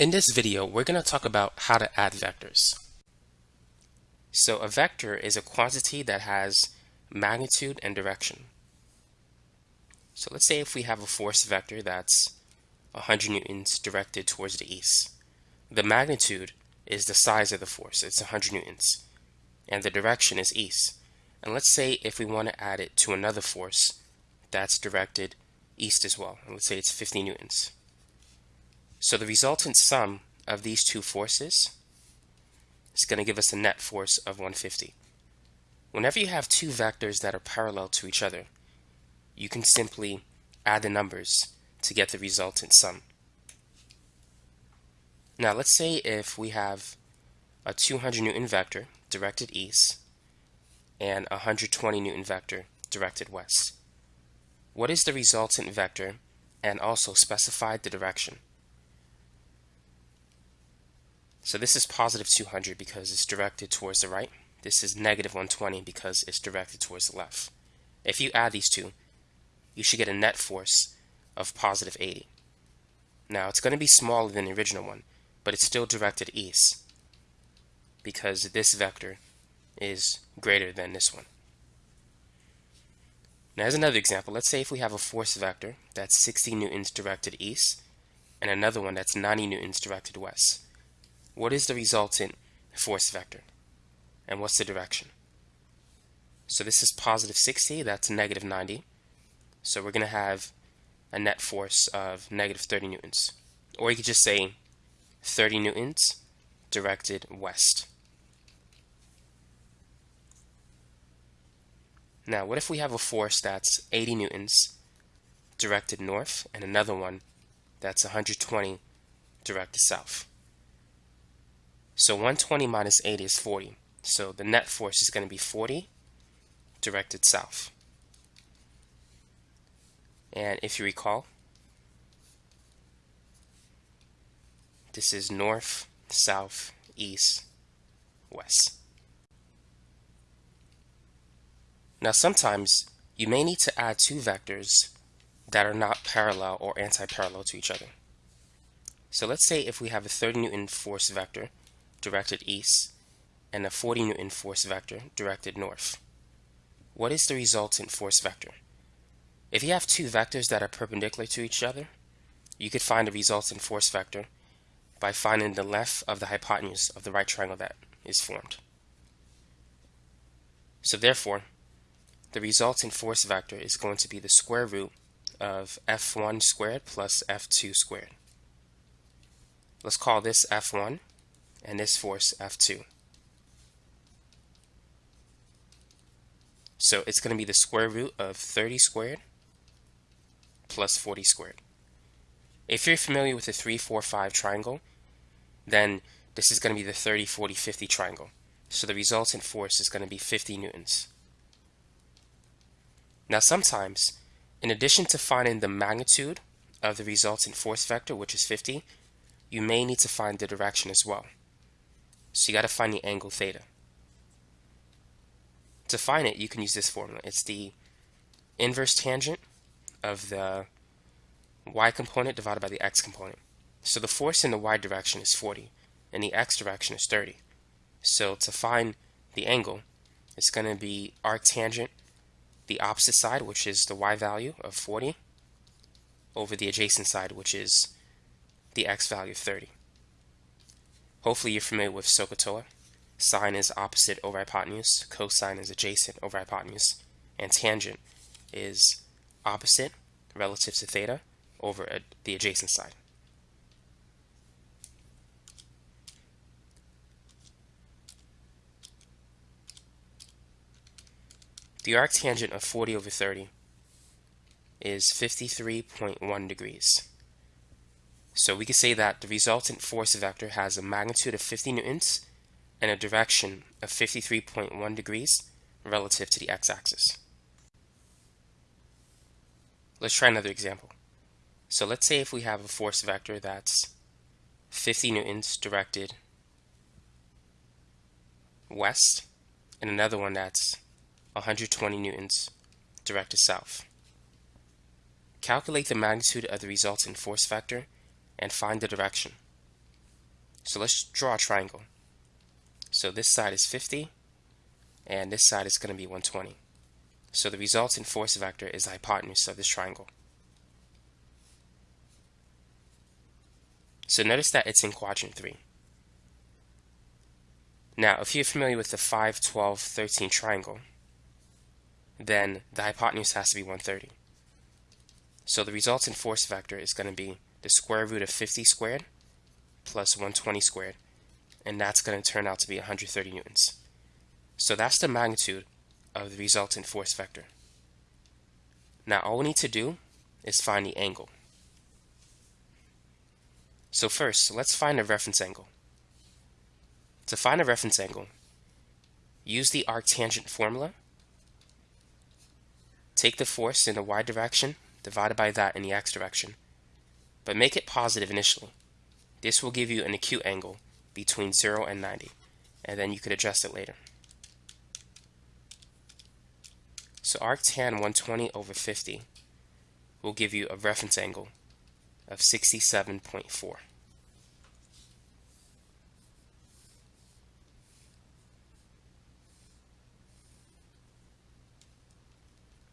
In this video, we're going to talk about how to add vectors. So a vector is a quantity that has magnitude and direction. So let's say if we have a force vector that's 100 newtons directed towards the east. The magnitude is the size of the force, it's 100 newtons, and the direction is east. And let's say if we want to add it to another force that's directed east as well, and let's say it's 50 newtons. So the resultant sum of these two forces is going to give us a net force of 150. Whenever you have two vectors that are parallel to each other, you can simply add the numbers to get the resultant sum. Now let's say if we have a 200 newton vector directed east and a 120 newton vector directed west. What is the resultant vector and also specify the direction? So this is positive 200 because it's directed towards the right. This is negative 120 because it's directed towards the left. If you add these two, you should get a net force of positive 80. Now it's going to be smaller than the original one, but it's still directed east because this vector is greater than this one. Now as another example, let's say if we have a force vector that's 60 newtons directed east and another one that's 90 newtons directed west what is the resultant force vector? And what's the direction? So this is positive 60, that's negative 90. So we're going to have a net force of negative 30 newtons. Or you could just say 30 newtons directed west. Now, what if we have a force that's 80 newtons directed north and another one that's 120 directed south? So 120 minus 80 is 40. So the net force is going to be 40 directed south. And if you recall, this is north, south, east, west. Now sometimes you may need to add two vectors that are not parallel or anti-parallel to each other. So let's say if we have a 30 Newton force vector directed east and a 40 Newton force vector directed north. What is the resultant force vector? If you have two vectors that are perpendicular to each other, you could find the resultant force vector by finding the length of the hypotenuse of the right triangle that is formed. So therefore, the resultant force vector is going to be the square root of f1 squared plus f2 squared. Let's call this f1 and this force F2. So it's going to be the square root of 30 squared plus 40 squared. If you're familiar with the 3, 4, 5 triangle, then this is going to be the 30, 40, 50 triangle. So the resultant force is going to be 50 newtons. Now sometimes, in addition to finding the magnitude of the resultant force vector, which is 50, you may need to find the direction as well. So you got to find the angle theta. To find it, you can use this formula. It's the inverse tangent of the y component divided by the x component. So the force in the y direction is 40, and the x direction is 30. So to find the angle, it's going to be arctangent the opposite side, which is the y value of 40, over the adjacent side, which is the x value of 30. Hopefully you're familiar with SOHCAHTOA. Sine is opposite over hypotenuse, cosine is adjacent over hypotenuse, and tangent is opposite relative to theta over the adjacent side. The arctangent of 40 over 30 is 53.1 degrees. So we can say that the resultant force vector has a magnitude of 50 newtons and a direction of 53.1 degrees relative to the x-axis. Let's try another example. So let's say if we have a force vector that's 50 newtons directed west and another one that's 120 newtons directed south. Calculate the magnitude of the resultant force vector and find the direction. So let's draw a triangle. So this side is 50, and this side is going to be 120. So the resultant force vector is the hypotenuse of this triangle. So notice that it's in quadrant 3. Now, if you're familiar with the 5, 12, 13 triangle, then the hypotenuse has to be 130. So the resultant force vector is going to be the square root of 50 squared plus 120 squared, and that's going to turn out to be 130 newtons. So that's the magnitude of the resultant force vector. Now all we need to do is find the angle. So first, let's find a reference angle. To find a reference angle, use the arctangent formula. Take the force in the y direction, divided by that in the x direction, but make it positive initially. This will give you an acute angle between 0 and 90, and then you could adjust it later. So arctan 120 over 50 will give you a reference angle of 67.4.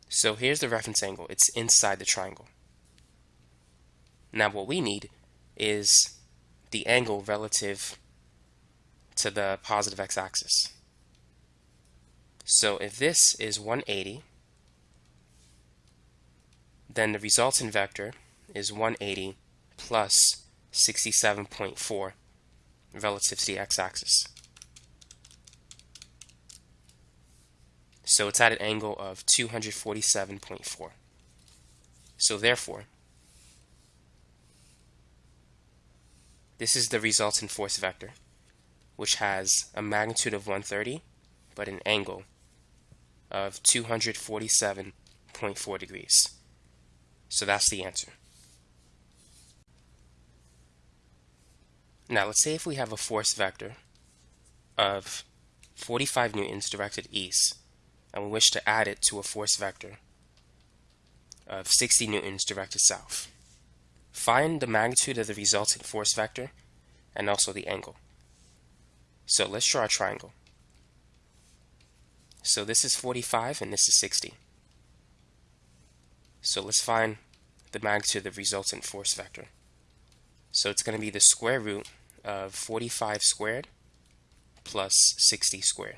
So here's the reference angle. It's inside the triangle. Now what we need is the angle relative to the positive x-axis. So if this is 180, then the resultant vector is 180 plus 67.4 relative to the x-axis. So it's at an angle of 247.4. So therefore, this is the resultant force vector, which has a magnitude of 130, but an angle of 247.4 degrees. So that's the answer. Now let's say if we have a force vector of 45 newtons directed east, and we wish to add it to a force vector of 60 newtons directed south. Find the magnitude of the resultant force vector and also the angle. So let's draw a triangle. So this is 45 and this is 60. So let's find the magnitude of the resultant force vector. So it's going to be the square root of 45 squared plus 60 squared.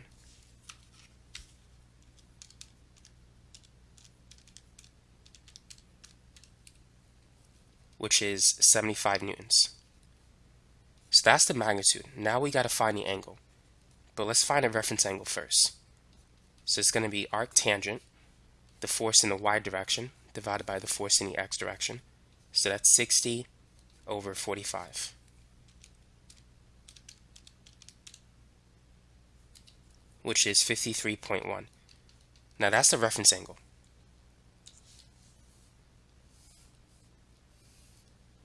Which is 75 newtons. So that's the magnitude. Now we got to find the angle. But let's find a reference angle first. So it's going to be arctangent, the force in the y direction, divided by the force in the x direction. So that's 60 over 45. Which is 53.1. Now that's the reference angle.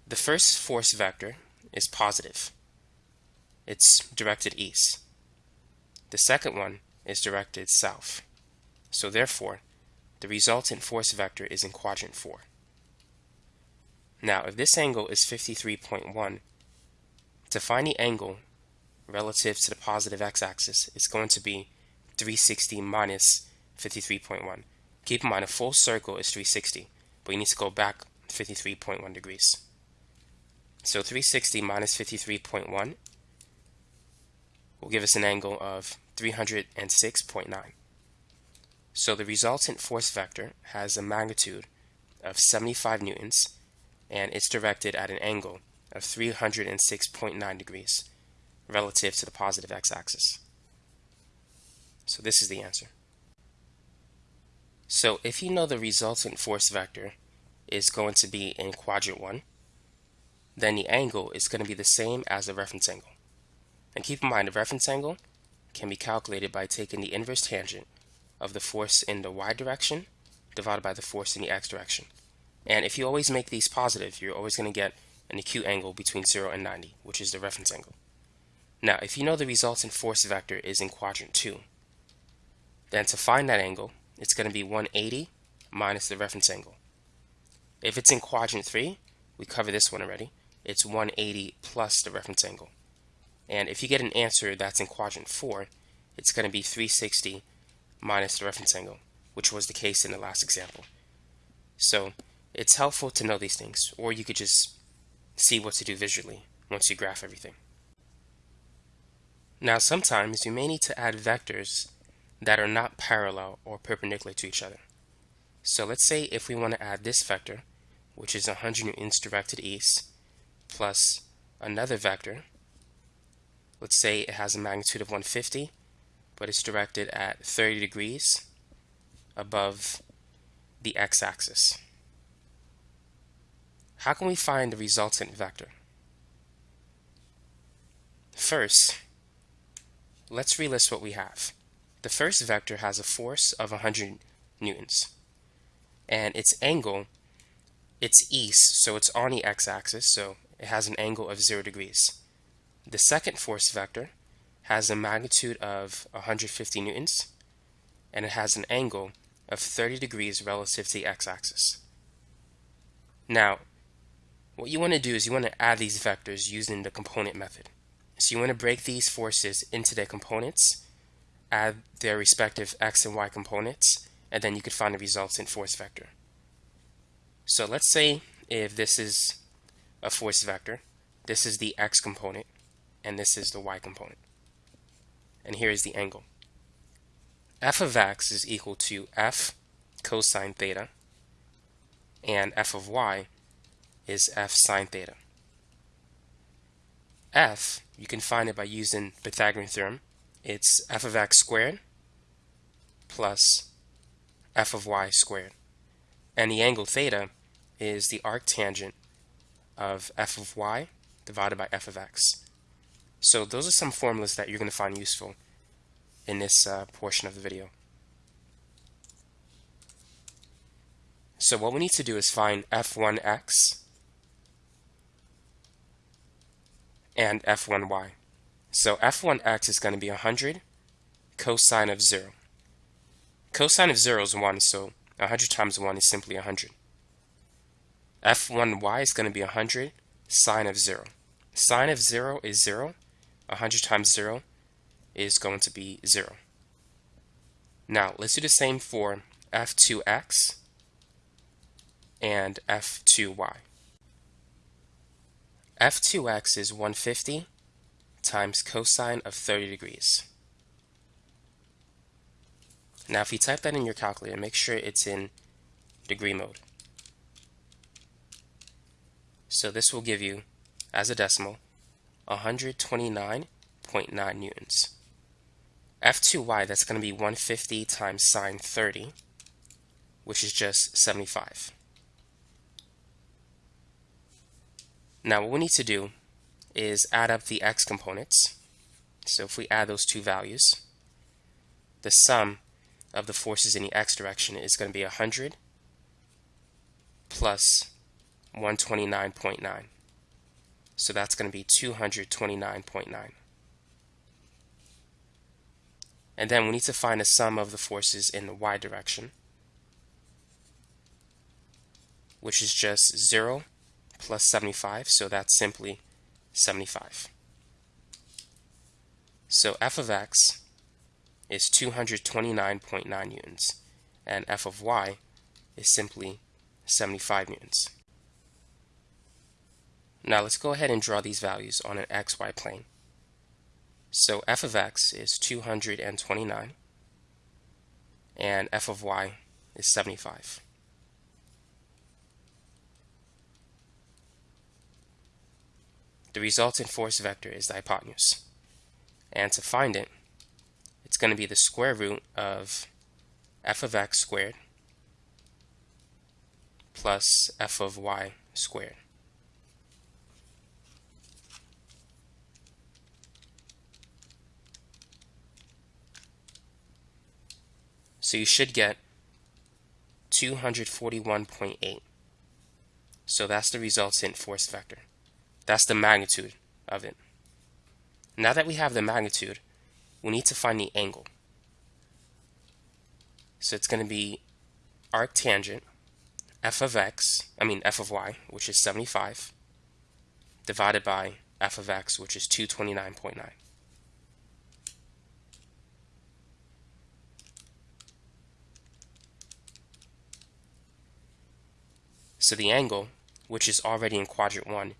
The first force vector is positive. It's directed east. The second one is directed south. So therefore, the resultant force vector is in quadrant 4. Now, if this angle is 53.1, to find the angle relative to the positive x-axis, it's going to be 360 minus 53.1. Keep in mind, a full circle is 360, but you need to go back 53.1 degrees. So 360 minus 53.1 will give us an angle of 306.9. So the resultant force vector has a magnitude of 75 newtons and it's directed at an angle of 306.9 degrees relative to the positive x-axis. So this is the answer. So if you know the resultant force vector is going to be in quadrant 1, then the angle is going to be the same as the reference angle. And keep in mind, the reference angle can be calculated by taking the inverse tangent of the force in the y direction divided by the force in the x direction. And if you always make these positive, you're always going to get an acute angle between 0 and 90, which is the reference angle. Now, if you know the resultant force vector is in quadrant 2, then to find that angle, it's going to be 180 minus the reference angle. If it's in quadrant 3, we covered this one already, it's 180 plus the reference angle. And if you get an answer that's in quadrant 4, it's going to be 360 minus the reference angle, which was the case in the last example. So it's helpful to know these things, or you could just see what to do visually once you graph everything. Now sometimes you may need to add vectors that are not parallel or perpendicular to each other. So let's say if we want to add this vector, which is 100 newtons directed east, plus another vector, let's say it has a magnitude of 150, but it's directed at 30 degrees above the x-axis. How can we find the resultant vector? First, let's relist what we have. The first vector has a force of 100 newtons, and its angle, it's east, so it's on the x-axis, so it has an angle of 0 degrees. The second force vector has a magnitude of 150 newtons, and it has an angle of 30 degrees relative to the x-axis. Now, what you want to do is you want to add these vectors using the component method. So you want to break these forces into their components, add their respective x and y components, and then you could find the resultant force vector. So let's say if this is a force vector, this is the x component, and this is the y component. And here is the angle. f of x is equal to f cosine theta, and f of y is f sine theta. f, you can find it by using Pythagorean theorem. It's f of x squared plus f of y squared. And the angle theta is the arctangent of f of y divided by f of x. So those are some formulas that you're going to find useful in this uh, portion of the video. So what we need to do is find f1x and f1y. So f1x is going to be 100 cosine of 0. Cosine of 0 is 1, so 100 times 1 is simply 100. F1y is going to be 100 sine of 0. Sine of 0 is 0. 100 times 0 is going to be 0. Now, let's do the same for f2x and f2y f2x is 150 times cosine of 30 degrees. Now if you type that in your calculator, make sure it's in degree mode. So this will give you, as a decimal, 129.9 newtons. F2y, that's going to be 150 times sine 30, which is just 75. Now what we need to do is add up the x components. So if we add those two values, the sum of the forces in the x direction is going to be 100 plus 129.9. So that's going to be 229.9. And then we need to find the sum of the forces in the y direction, which is just 0 plus 75, so that's simply 75. So f of x is 229.9 newtons, and f of y is simply 75 newtons. Now let's go ahead and draw these values on an xy plane. So f of x is 229, and f of y is 75. The resultant force vector is the hypotenuse. And to find it, it's going to be the square root of f of x squared plus f of y squared. So you should get 241.8. So that's the resultant force vector. That's the magnitude of it. Now that we have the magnitude, we need to find the angle. So it's going to be arctangent f of x, I mean f of y, which is 75, divided by f of x, which is 229.9. So the angle, which is already in quadrant 1,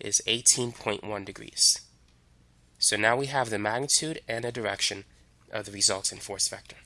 is 18.1 degrees. So now we have the magnitude and the direction of the resultant force vector.